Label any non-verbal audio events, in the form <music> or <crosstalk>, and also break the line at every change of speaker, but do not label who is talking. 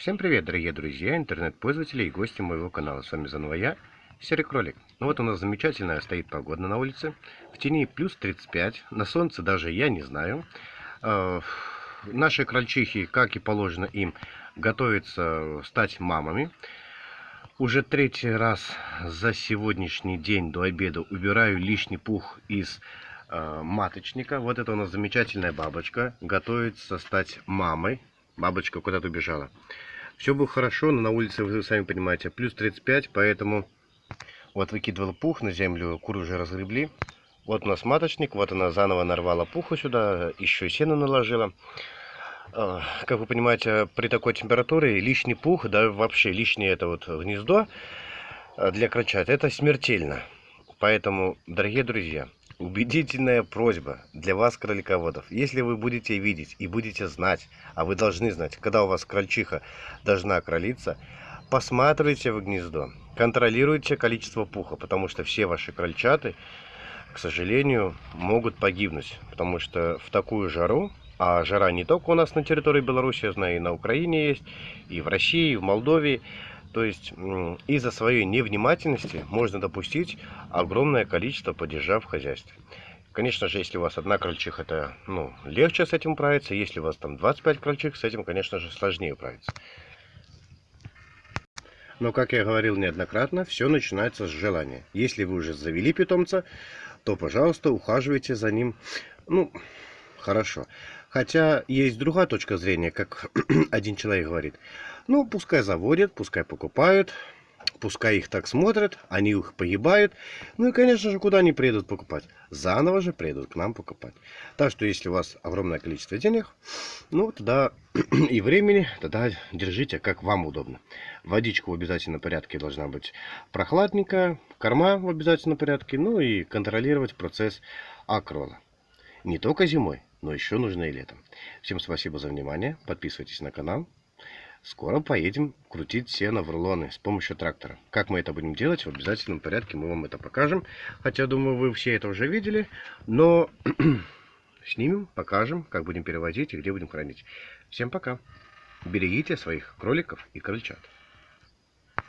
Всем привет, дорогие друзья, интернет-пользователи и гости моего канала. С вами заново я, Серый Кролик. Ну вот у нас замечательная стоит погода на улице. В тени плюс 35, на солнце даже я не знаю. Э, наши крольчихи, как и положено им, готовятся стать мамами. Уже третий раз за сегодняшний день до обеда убираю лишний пух из э, маточника. Вот это у нас замечательная бабочка. Готовится стать мамой. Бабочка куда-то убежала. Все было хорошо, но на улице, вы сами понимаете, плюс 35, поэтому вот выкидывал пух на землю, куры уже разгребли. Вот у нас маточник, вот она заново нарвала пуху сюда, еще сено наложила. А, как вы понимаете, при такой температуре лишний пух, да вообще лишнее это вот гнездо а, для крольчат, это смертельно. Поэтому, дорогие друзья, Убедительная просьба для вас, кролиководов. Если вы будете видеть и будете знать, а вы должны знать, когда у вас крольчиха должна кролиться, посматривайте в гнездо, контролируйте количество пуха, потому что все ваши крольчаты, к сожалению, могут погибнуть, потому что в такую жару, а жара не только у нас на территории Беларуси, я знаю, и на Украине есть, и в России, и в Молдове, то есть из-за своей невнимательности можно допустить огромное количество падежа в хозяйстве. Конечно же, если у вас одна крольчиха, это ну, легче с этим управиться. Если у вас там 25 крольчих, с этим, конечно же, сложнее управиться. Но, как я говорил неоднократно, все начинается с желания. Если вы уже завели питомца, то, пожалуйста, ухаживайте за ним. Ну, хорошо. Хотя есть другая точка зрения, как <clears throat> один человек говорит. Ну, пускай заводят, пускай покупают, пускай их так смотрят, они их погибают. Ну и, конечно же, куда они приедут покупать? Заново же приедут к нам покупать. Так что, если у вас огромное количество денег, ну, тогда <clears throat> и времени, тогда держите, как вам удобно. Водичка в обязательном порядке должна быть прохладненькая, корма в обязательном порядке, ну и контролировать процесс акрола. Не только зимой, но еще нужно и летом. Всем спасибо за внимание, подписывайтесь на канал. Скоро поедем крутить сено в рулоны с помощью трактора. Как мы это будем делать, в обязательном порядке мы вам это покажем. Хотя, думаю, вы все это уже видели. Но <clears throat> снимем, покажем, как будем перевозить и где будем хранить. Всем пока. Берегите своих кроликов и крольчат.